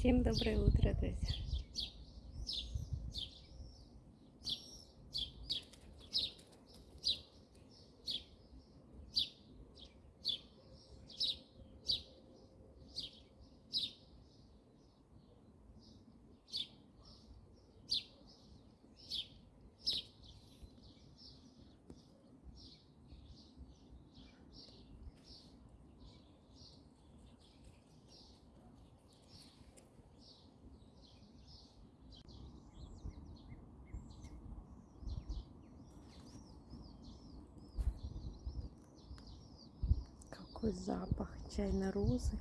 Всем доброе утро, друзья. Какой запах чайной розы.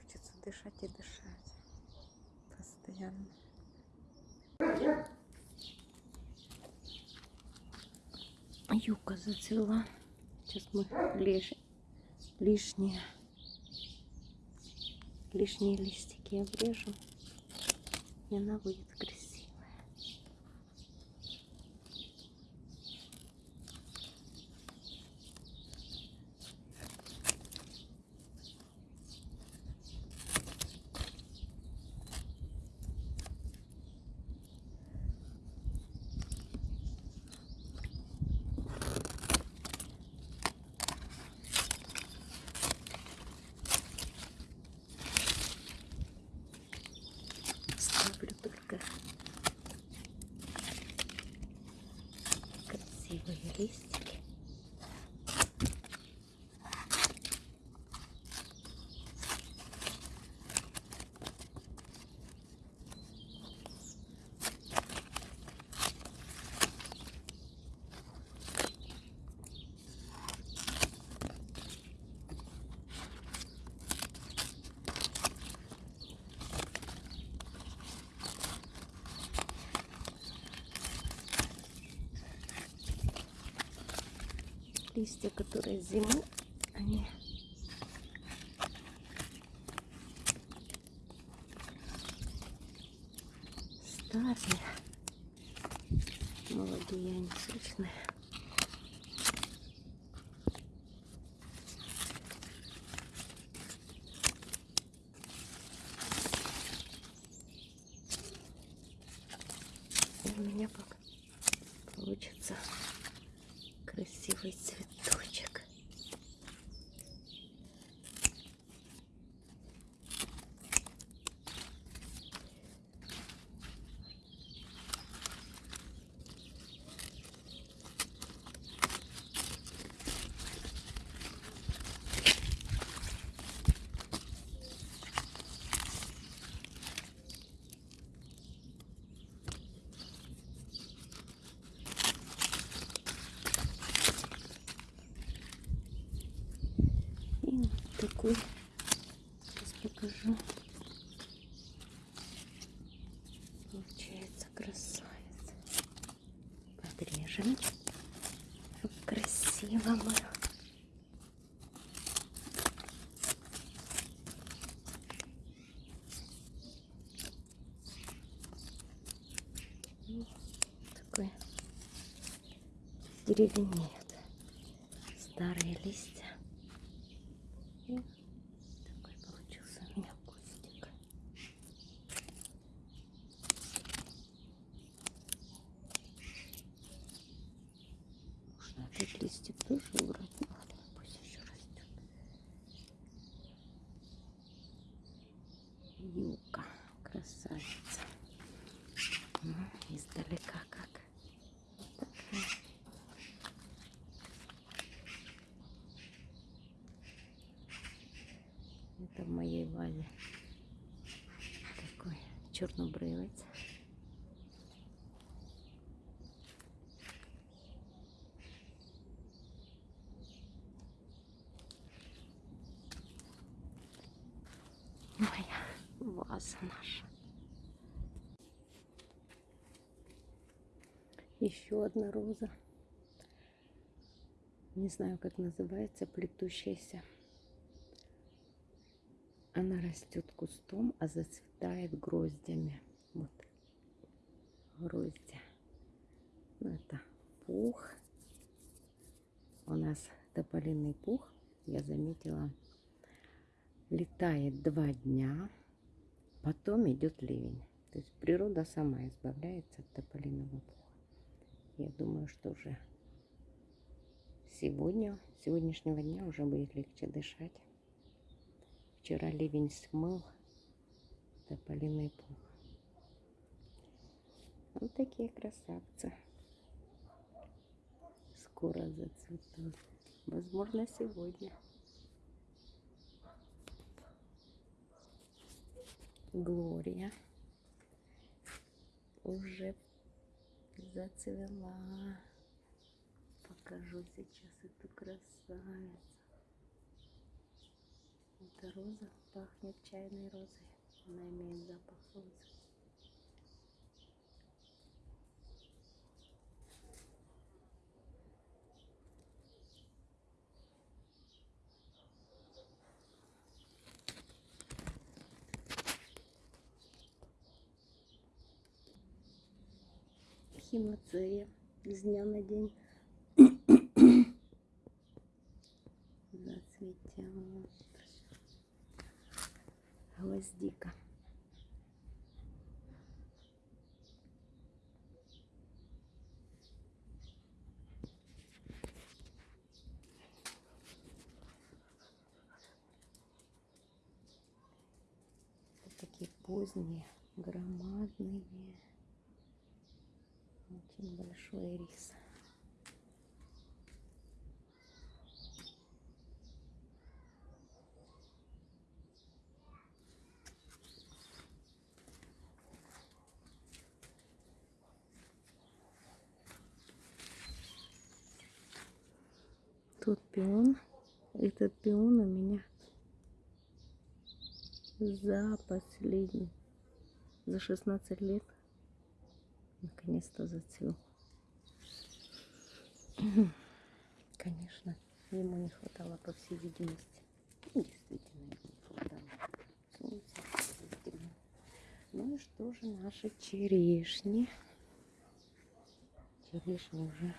Хочется дышать и дышать. Постоянно. Юка зацвела. Сейчас мы лиш... лишние лишние листики обрежем. И она будет красивая. please. Листья, которые зимой, они старые, молодые, они сочные. У меня пока получится see what's такой, сейчас покажу. Получается красавец. Подрежем, чтоб красиво было. Деревенеет. Старые листья. И такой получился у меня кустик. Можно этот листик тоже убрать. Ну ладно, пусть еще растет. Юка, красавица. Ну, издалека как. Это в моей вазе такой чернобрывец. Моя ваза наша. Еще одна роза. Не знаю, как называется, плетущаяся. Она растет кустом, а зацветает гроздями. Вот грозди. Ну, это пух. У нас тополиный пух. Я заметила летает два дня, потом идет ливень. То есть природа сама избавляется от тополиного пуха. Я думаю, что уже сегодня, сегодняшнего дня уже будет легче дышать. Вчера ливень смыл тополиный пух. Вот такие красавцы. Скоро зацветут. Возможно, сегодня. Глория уже зацвела. Покажу сейчас эту красавицу. Эта роза пахнет чайной розой. Она имеет запах розы. Химоцея с дня на день зацветет гвоздика. такие поздние, громадные. Большой рис. Тут пион. Этот пион у меня за последний, за 16 лет наконец-то зацвел. Конечно, ему не хватало, по всей видимости. Ну, действительно, ему не хватало. Ну и что же наши черешни? Черешни уже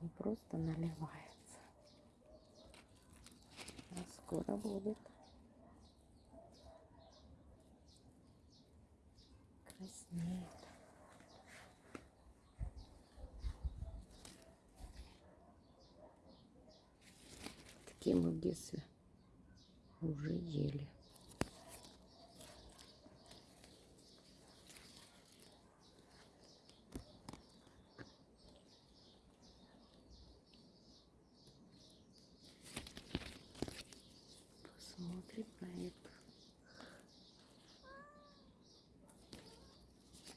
не просто наливаются, а скоро будут краснеют. Такие мы в детстве уже ели. Посмотрим на это.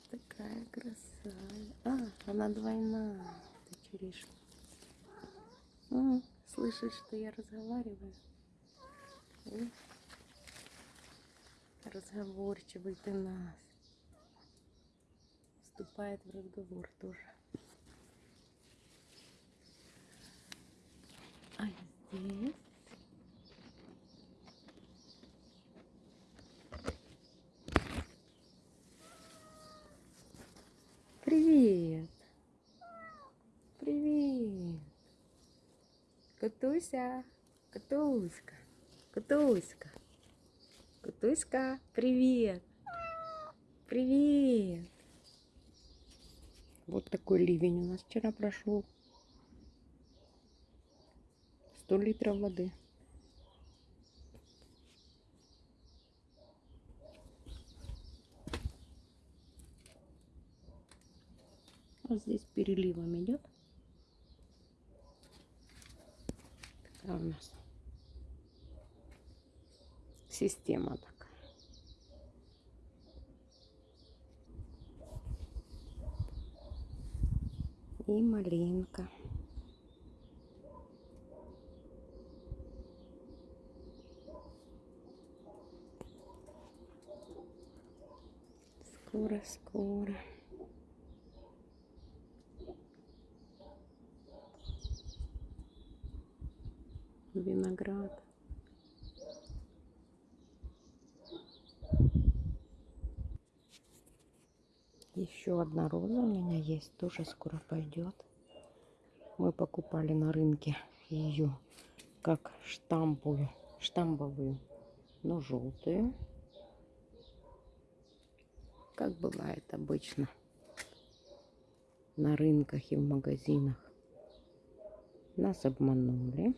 Такая красавица. А, она двойная. Это черешня. М, Слышишь, что я разговариваю? М? Разговорчивый ты нас. Вступает в разговор тоже. А здесь Привет. Привет. Катуся. Катуська. Катуська. Катуська, привет. Привет. Вот такой ливень у нас вчера прошел. 100 литров воды. Вот здесь переливом идет. Такая у нас система такая. И малинка. Скоро, скоро. Виноград. Еще одна роза у меня есть, тоже скоро пойдет. Мы покупали на рынке ее как штамповую, штамповую но желтую. Как бывает обычно на рынках и в магазинах. Нас обманули.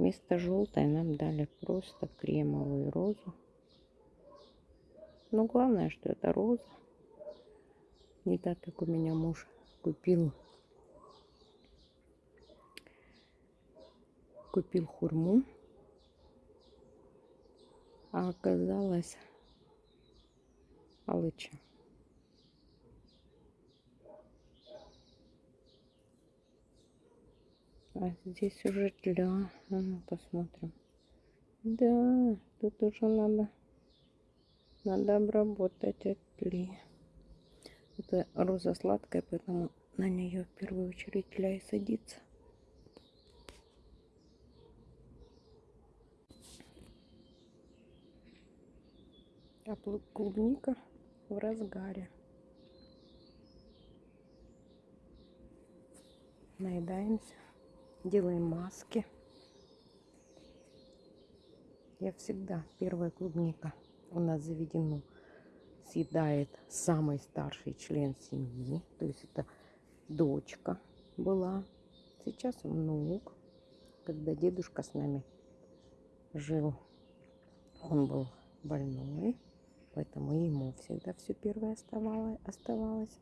Вместо желтой нам дали просто кремовую розу. Но главное, что это роза. Не так, как у меня муж купил купил хурму, а оказалось алыча. А здесь уже тля. А ну, посмотрим. Да, тут уже надо, надо обработать от тли. Это роза сладкая, поэтому на нее в первую очередь тля и садится. А клубника в разгаре. Наедаемся, делаем маски. Я всегда, первая клубника у нас заведено, съедает самый старший член семьи. То есть это дочка была. Сейчас внук. Когда дедушка с нами жил, он был больной. Поэтому ему всегда все первое оставалось.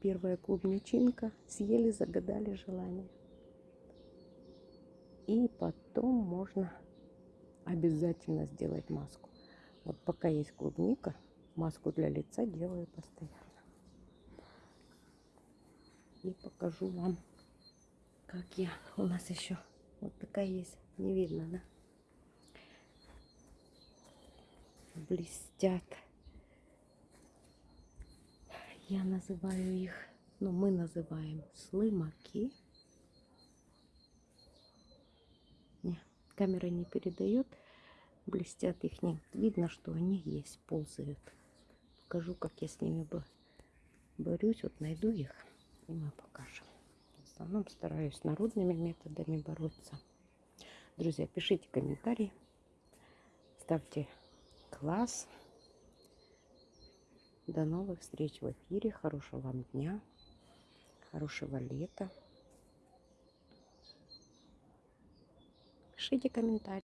Первая клубничинка. Съели, загадали желание. И потом можно обязательно сделать маску. Вот пока есть клубника, маску для лица делаю постоянно. И покажу вам, как я. У нас еще вот такая есть. Не видно, да? блестят. Я называю их, ну мы называем слымаки. Не, камера не передает, блестят их не. Видно, что они есть, ползают. Покажу, как я с ними борюсь. Вот найду их и мы покажем. В основном стараюсь народными методами бороться. Друзья, пишите комментарии, ставьте класс. До новых встреч в эфире. Хорошего вам дня. Хорошего лета. Пишите комментарии.